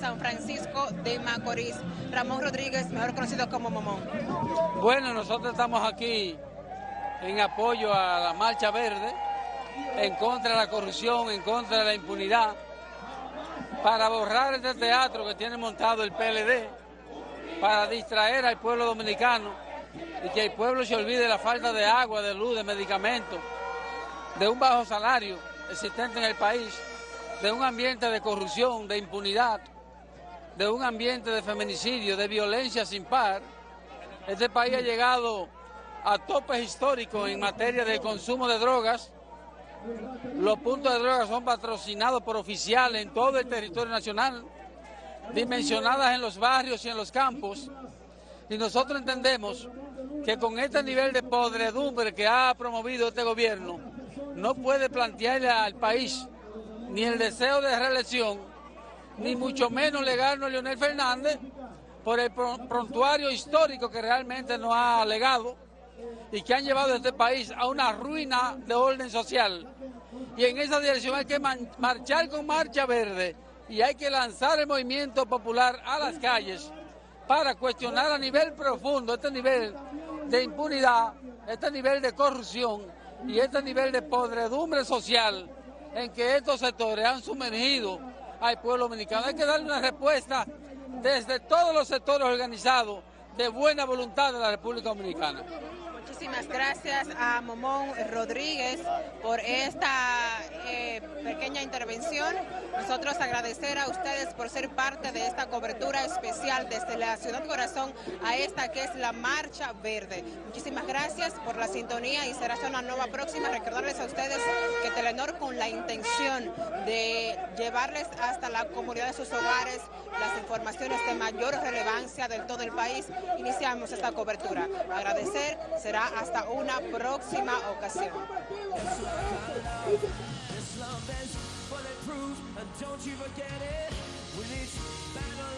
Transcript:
San Francisco de Macorís. Ramón Rodríguez, mejor conocido como Momón. Bueno, nosotros estamos aquí en apoyo a la Marcha Verde, en contra de la corrupción, en contra de la impunidad, para borrar este teatro que tiene montado el PLD, para distraer al pueblo dominicano y que el pueblo se olvide de la falta de agua, de luz, de medicamentos, de un bajo salario existente en el país, de un ambiente de corrupción, de impunidad, de un ambiente de feminicidio, de violencia sin par. Este país ha llegado a topes históricos en materia de consumo de drogas. Los puntos de drogas son patrocinados por oficiales en todo el territorio nacional, dimensionadas en los barrios y en los campos. Y nosotros entendemos que con este nivel de podredumbre que ha promovido este gobierno, no puede plantearle al país ni el deseo de reelección, ni mucho menos legarnos a Leonel Fernández por el prontuario histórico que realmente nos ha legado y que han llevado a este país a una ruina de orden social. Y en esa dirección hay que marchar con marcha verde y hay que lanzar el movimiento popular a las calles para cuestionar a nivel profundo este nivel de impunidad, este nivel de corrupción y este nivel de podredumbre social en que estos sectores han sumergido al pueblo dominicano. Hay que darle una respuesta desde todos los sectores organizados de buena voluntad de la República Dominicana. Muchísimas gracias a Momón Rodríguez por esta eh, pequeña intervención. Nosotros agradecer a ustedes por ser parte de esta cobertura especial desde la Ciudad Corazón a esta que es la Marcha Verde. Muchísimas gracias por la sintonía y será hasta una nueva próxima. Recordarles a ustedes con la intención de llevarles hasta la comunidad de sus hogares las informaciones de mayor relevancia del todo el país, iniciamos esta cobertura. Agradecer, será hasta una próxima ocasión.